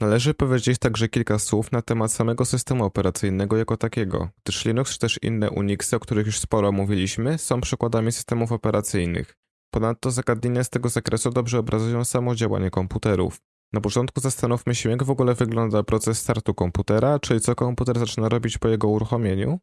Należy powiedzieć także kilka słów na temat samego systemu operacyjnego jako takiego, gdyż Linux czy też inne Unixy, o których już sporo mówiliśmy, są przykładami systemów operacyjnych. Ponadto zagadnienia z tego zakresu dobrze obrazują samo działanie komputerów. Na początku zastanówmy się, jak w ogóle wygląda proces startu komputera, czyli co komputer zaczyna robić po jego uruchomieniu.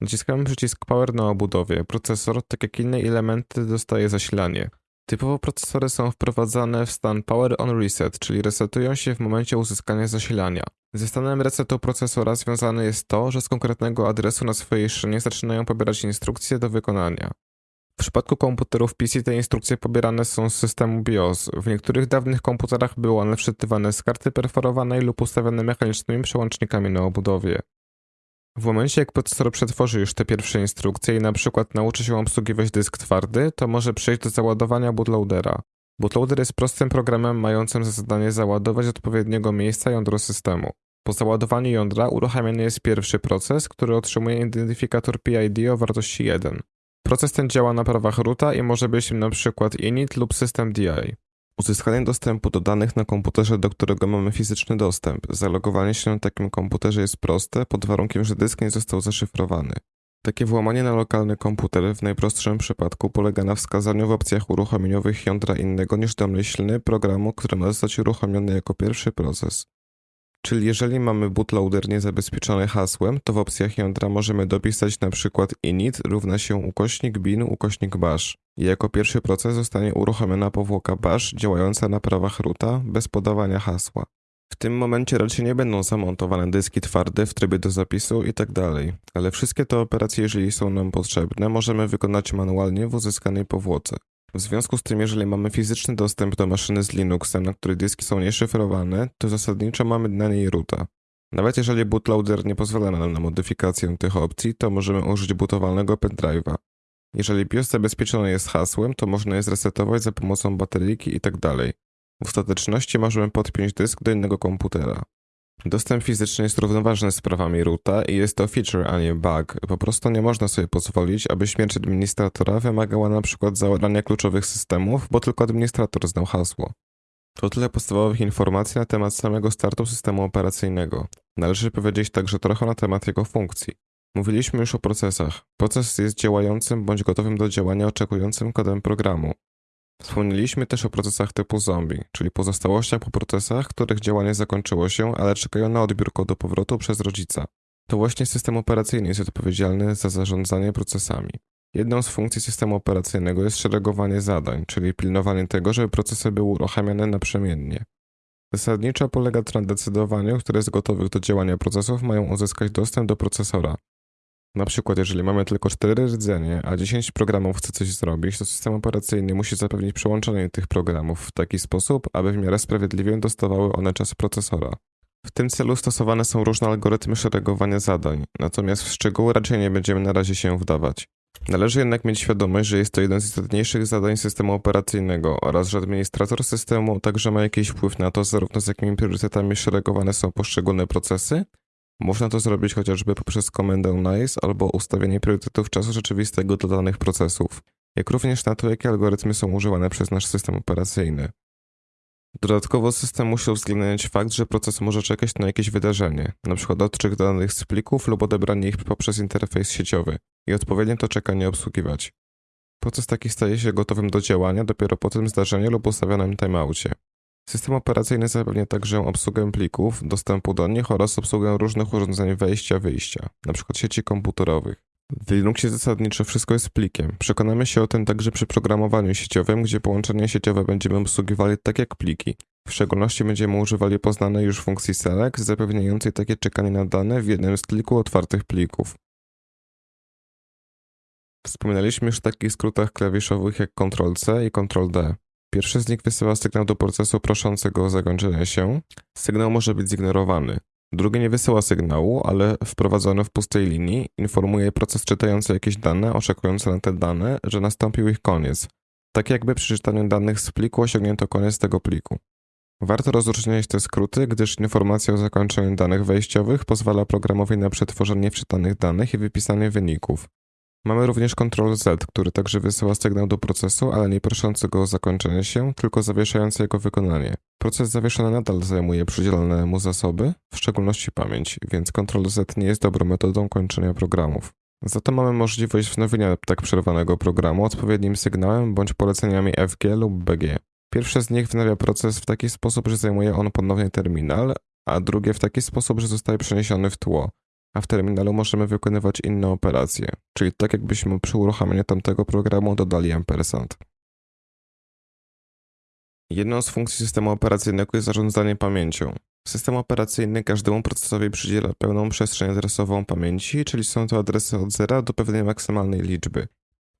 Naciskamy przycisk Power na obudowie. Procesor, tak jak inne elementy, dostaje zasilanie. Typowo procesory są wprowadzane w stan Power on Reset, czyli resetują się w momencie uzyskania zasilania. Ze stanem resetu procesora związane jest to, że z konkretnego adresu na swojej szynie zaczynają pobierać instrukcje do wykonania. W przypadku komputerów PC te instrukcje pobierane są z systemu BIOS. W niektórych dawnych komputerach były one wczytywane z karty perforowanej lub ustawiane mechanicznymi przełącznikami na obudowie. W momencie jak procesor przetworzy już te pierwsze instrukcje i na przykład nauczy się obsługiwać dysk twardy, to może przejść do załadowania bootloadera. Bootloader jest prostym programem mającym za zadanie załadować odpowiedniego miejsca jądro systemu. Po załadowaniu jądra uruchamiany jest pierwszy proces, który otrzymuje identyfikator PID o wartości 1. Proces ten działa na prawach roota i może być nim przykład init lub system DI. Uzyskanie dostępu do danych na komputerze, do którego mamy fizyczny dostęp. Zalogowanie się na takim komputerze jest proste, pod warunkiem, że dysk nie został zaszyfrowany. Takie włamanie na lokalny komputer w najprostszym przypadku polega na wskazaniu w opcjach uruchomieniowych jądra innego niż domyślny programu, który ma zostać uruchomiony jako pierwszy proces. Czyli jeżeli mamy bootloader niezabezpieczony hasłem, to w opcjach jądra możemy dopisać na przykład init równa się ukośnik bin ukośnik bash. I jako pierwszy proces zostanie uruchomiona powłoka bash działająca na prawach roota bez podawania hasła. W tym momencie raczej nie będą zamontowane dyski twarde w trybie do zapisu i tak ale wszystkie te operacje, jeżeli są nam potrzebne, możemy wykonać manualnie w uzyskanej powłoce. W związku z tym, jeżeli mamy fizyczny dostęp do maszyny z Linuxem, na której dyski są nieszyfrowane, to zasadniczo mamy na niej roota. Nawet jeżeli bootloader nie pozwala nam na modyfikację tych opcji, to możemy użyć bootowalnego pendrive'a. Jeżeli BIOS zabezpieczony jest hasłem, to można je zresetować za pomocą bateryjki i tak. W ostateczności możemy podpiąć dysk do innego komputera. Dostęp fizyczny jest równoważny z prawami roota i jest to feature, a nie bug. Po prostu nie można sobie pozwolić, aby śmierć administratora wymagała na przykład zaorania kluczowych systemów, bo tylko administrator znał hasło. To tyle podstawowych informacji na temat samego startu systemu operacyjnego. Należy powiedzieć także trochę na temat jego funkcji. Mówiliśmy już o procesach. Proces jest działającym bądź gotowym do działania oczekującym kodem programu. Wspomnieliśmy też o procesach typu zombie, czyli pozostałościach po procesach, których działanie zakończyło się, ale czekają na odbiór kodu powrotu przez rodzica. To właśnie system operacyjny jest odpowiedzialny za zarządzanie procesami. Jedną z funkcji systemu operacyjnego jest szeregowanie zadań, czyli pilnowanie tego, żeby procesy były uruchamiane naprzemiennie. Zasadniczo polega to na decydowaniu, które z gotowych do działania procesów mają uzyskać dostęp do procesora, na przykład, jeżeli mamy tylko 4 rdzenie, a 10 programów chce coś zrobić, to system operacyjny musi zapewnić przełączenie tych programów w taki sposób, aby w miarę sprawiedliwie dostawały one czas procesora. W tym celu stosowane są różne algorytmy szeregowania zadań, natomiast w szczegóły raczej nie będziemy na razie się wdawać. Należy jednak mieć świadomość, że jest to jeden z istotniejszych zadań systemu operacyjnego oraz że administrator systemu także ma jakiś wpływ na to, zarówno z jakimi priorytetami szeregowane są poszczególne procesy, można to zrobić chociażby poprzez komendę NICE albo ustawienie priorytetów czasu rzeczywistego dla danych procesów, jak również na to, jakie algorytmy są używane przez nasz system operacyjny. Dodatkowo system musi uwzględniać fakt, że proces może czekać na jakieś wydarzenie, np. odczyt danych z plików lub odebranie ich poprzez interfejs sieciowy i odpowiednio to czekanie obsługiwać. Proces taki staje się gotowym do działania dopiero po tym zdarzeniu lub ustawionym timeoutie. System operacyjny zapewnia także obsługę plików, dostępu do nich oraz obsługę różnych urządzeń wejścia-wyjścia, np. sieci komputerowych. W Linuxie zasadniczo wszystko jest plikiem. Przekonamy się o tym także przy programowaniu sieciowym, gdzie połączenia sieciowe będziemy obsługiwali tak jak pliki. W szczególności będziemy używali poznanej już funkcji select, zapewniającej takie czekanie na dane w jednym z kilku otwartych plików. Wspominaliśmy już o takich skrótach klawiszowych jak Ctrl-C i Ctrl-D. Pierwszy z nich wysyła sygnał do procesu proszącego o zakończenie się. Sygnał może być zignorowany. Drugi nie wysyła sygnału, ale wprowadzony w pustej linii informuje proces czytający jakieś dane, oczekujący na te dane, że nastąpił ich koniec. Tak jakby przy czytaniu danych z pliku osiągnięto koniec tego pliku. Warto rozróżniać te skróty, gdyż informacja o zakończeniu danych wejściowych pozwala programowi na przetworzenie wczytanych danych i wypisanie wyników. Mamy również Ctrl Z, który także wysyła sygnał do procesu, ale nie proszący go o zakończenie się, tylko zawieszający jego wykonanie. Proces zawieszony nadal zajmuje przydzielone mu zasoby, w szczególności pamięć, więc Ctrl Z nie jest dobrą metodą kończenia programów. Za to mamy możliwość wznowienia tak przerwanego programu odpowiednim sygnałem bądź poleceniami FG lub BG. Pierwsze z nich wznawia proces w taki sposób, że zajmuje on ponownie terminal, a drugie w taki sposób, że zostaje przeniesiony w tło, a w terminalu możemy wykonywać inne operacje, czyli tak jakbyśmy przy uruchamianiu tamtego programu dodali ampersand. Jedną z funkcji systemu operacyjnego jest zarządzanie pamięcią. System operacyjny każdemu procesowi przydziela pełną przestrzeń adresową pamięci, czyli są to adresy od zera do pewnej maksymalnej liczby.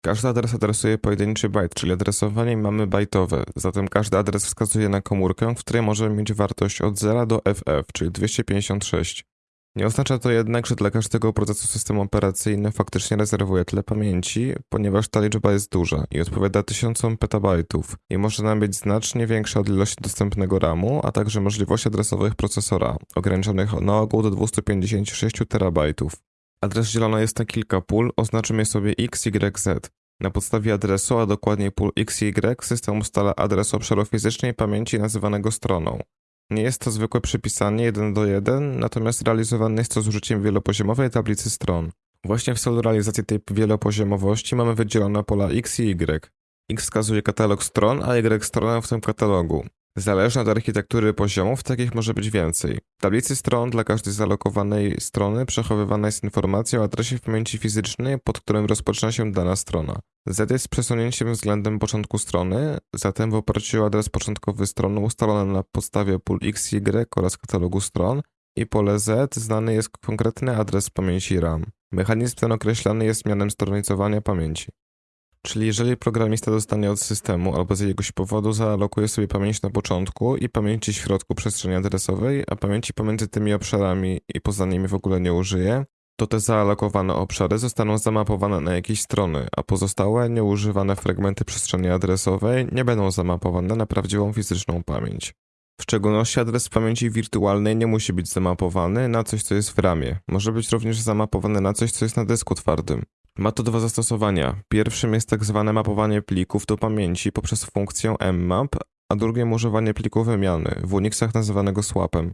Każdy adres adresuje pojedynczy byte, czyli adresowanie mamy bajtowe, zatem każdy adres wskazuje na komórkę, w której możemy mieć wartość od 0 do FF, czyli 256. Nie oznacza to jednak, że dla każdego procesu system operacyjny faktycznie rezerwuje tyle pamięci, ponieważ ta liczba jest duża i odpowiada tysiącom petabajtów i może nam być znacznie większa od ilości dostępnego RAMu, a także możliwości adresowych procesora, ograniczonych na ogół do 256 terabajtów. Adres dzielony jest na kilka pól, oznaczymy sobie x, y, z. Na podstawie adresu, a dokładniej pól x y, system ustala adres obszaru fizycznej pamięci nazywanego stroną. Nie jest to zwykłe przypisanie 1 do 1, natomiast realizowane jest to z użyciem wielopoziomowej tablicy stron. Właśnie w celu realizacji tej wielopoziomowości mamy wydzielone pola X i Y. X wskazuje katalog stron, a Y stronę w tym katalogu. Zależnie od architektury poziomów, takich może być więcej. W tablicy stron dla każdej zalokowanej strony przechowywana jest informacja o adresie w pamięci fizycznej, pod którym rozpoczyna się dana strona. Z jest przesunięciem względem początku strony, zatem w oparciu o adres początkowy strony ustalony na podstawie pól X, Y oraz katalogu stron i pole Z znany jest konkretny adres pamięci RAM. Mechanizm ten określany jest mianem stronicowania pamięci. Czyli jeżeli programista dostanie od systemu albo z jakiegoś powodu zaalokuje sobie pamięć na początku i pamięci w środku przestrzeni adresowej, a pamięci pomiędzy tymi obszarami i poza nimi w ogóle nie użyje, to te zaalokowane obszary zostaną zamapowane na jakieś strony, a pozostałe nieużywane fragmenty przestrzeni adresowej nie będą zamapowane na prawdziwą fizyczną pamięć. W szczególności adres pamięci wirtualnej nie musi być zamapowany na coś, co jest w ramie. Może być również zamapowany na coś, co jest na dysku twardym. Ma to dwa zastosowania. Pierwszym jest tak zwane mapowanie plików do pamięci poprzez funkcję mmap, a drugim używanie pliku wymiany, w Unixach nazywanego swapem.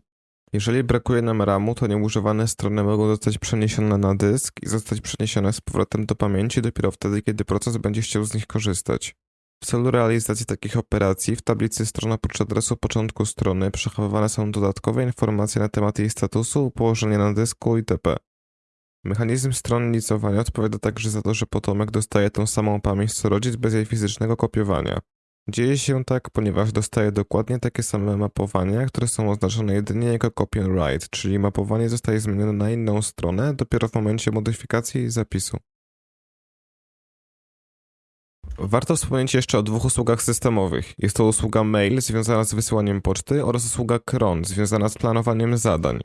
Jeżeli brakuje nam RAMu, to nieużywane strony mogą zostać przeniesione na dysk i zostać przeniesione z powrotem do pamięci dopiero wtedy, kiedy proces będzie chciał z nich korzystać. W celu realizacji takich operacji w tablicy stron oprócz adresu początku strony przechowywane są dodatkowe informacje na temat jej statusu, położenia na dysku itp. Mechanizm stronnicowania odpowiada także za to, że potomek dostaje tą samą pamięć co rodzic bez jej fizycznego kopiowania. Dzieje się tak, ponieważ dostaje dokładnie takie same mapowania, które są oznaczone jedynie jako copy and write, czyli mapowanie zostaje zmienione na inną stronę dopiero w momencie modyfikacji zapisu. Warto wspomnieć jeszcze o dwóch usługach systemowych. Jest to usługa mail związana z wysyłaniem poczty oraz usługa cron związana z planowaniem zadań.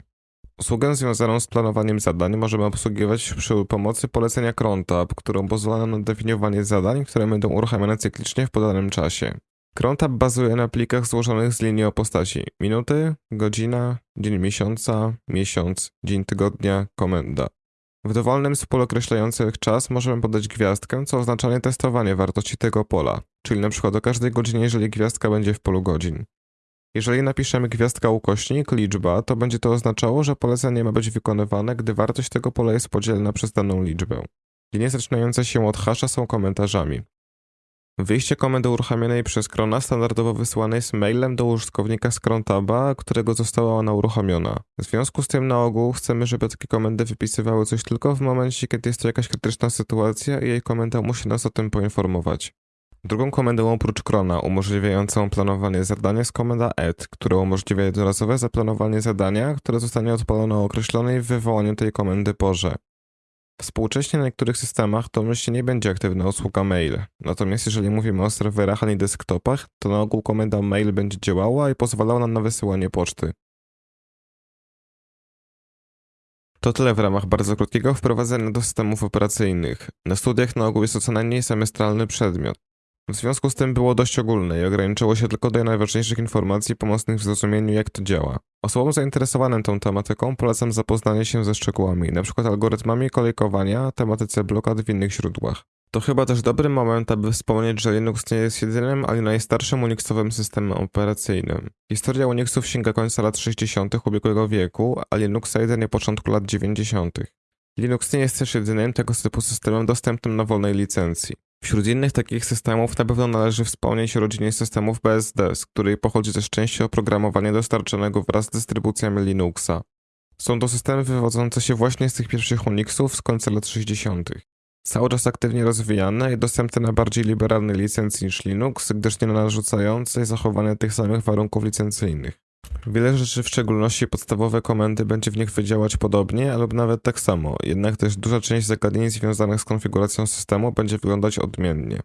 Usługę związaną z planowaniem zadań możemy obsługiwać przy pomocy polecenia crontab, którą pozwala na definiowanie zadań, które będą uruchamiane cyklicznie w podanym czasie. Crontab bazuje na plikach złożonych z linii o postaci minuty, godzina, dzień miesiąca, miesiąc, dzień tygodnia, komenda. W dowolnym z pól określających czas możemy podać gwiazdkę, co oznacza testowanie wartości tego pola, czyli np. o każdej godzinie, jeżeli gwiazdka będzie w polu godzin. Jeżeli napiszemy gwiazdka ukośnik liczba, to będzie to oznaczało, że polecenie ma być wykonywane, gdy wartość tego pola jest podzielna przez daną liczbę. Linie zaczynające się od hasza są komentarzami. Wyjście komendy uruchomionej przez Krona standardowo wysyłane jest mailem do użytkownika z którego została ona uruchomiona. W związku z tym na ogół chcemy, żeby takie komendy wypisywały coś tylko w momencie, kiedy jest to jakaś krytyczna sytuacja i jej komenda musi nas o tym poinformować. Drugą komendą oprócz Krona umożliwiającą planowanie zadania jest komenda add, która umożliwia jednorazowe zaplanowanie zadania, które zostanie odpalone o określonej w wywołaniu tej komendy porze. Współcześnie na niektórych systemach to myślnie nie będzie aktywna usługa mail. Natomiast jeżeli mówimy o serwerach, a nie desktopach, to na ogół komenda mail będzie działała i pozwalała nam na wysyłanie poczty. To tyle w ramach bardzo krótkiego wprowadzenia do systemów operacyjnych. Na studiach na ogół jest to co najmniej semestralny przedmiot. W związku z tym było dość ogólne i ograniczało się tylko do najważniejszych informacji pomocnych w zrozumieniu, jak to działa. Osobom zainteresowanym tą tematyką polecam zapoznanie się ze szczegółami, np. algorytmami kolejkowania, tematyce blokad w innych źródłach. To chyba też dobry moment, aby wspomnieć, że Linux nie jest jedynym, ale najstarszym Unixowym systemem operacyjnym. Historia Unixów sięga końca lat 60. ubiegłego wieku, a Linuxa jedynie początku lat 90. Linux nie jest też jedynym tego typu systemem dostępnym na wolnej licencji. Wśród innych takich systemów na pewno należy wspomnieć o rodzinie systemów BSD, z której pochodzi też częściej oprogramowanie dostarczonego wraz z dystrybucjami Linuxa. Są to systemy wywodzące się właśnie z tych pierwszych Unixów z końca lat 60. Cały czas aktywnie rozwijane i dostępne na bardziej liberalnej licencji niż Linux, gdyż nie narzucającej zachowania tych samych warunków licencyjnych. Wiele rzeczy, w szczególności podstawowe komendy, będzie w nich wydziałać podobnie, albo nawet tak samo, jednak też duża część zagadnień związanych z konfiguracją systemu będzie wyglądać odmiennie.